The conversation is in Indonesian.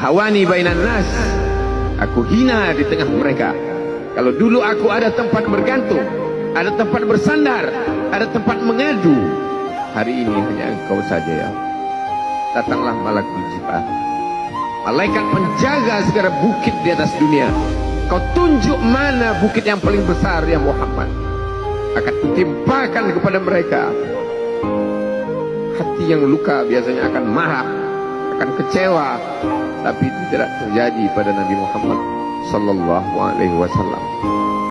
hawani bainan nas. Aku hina di tengah mereka. Kalau dulu aku ada tempat bergantung ada tempat bersandar ada tempat mengadu hari ini hanya engkau saja ya. Datanglah malakul jibah malaikat penjaga segala bukit di atas dunia. Kau tunjuk mana bukit yang paling besar ya Muhammad. Akan kutimpakan kepada mereka. Hati yang luka biasanya akan marah akan kecewa. Tapi itu tidak terjadi pada Nabi Muhammad sallallahu alaihi wasallam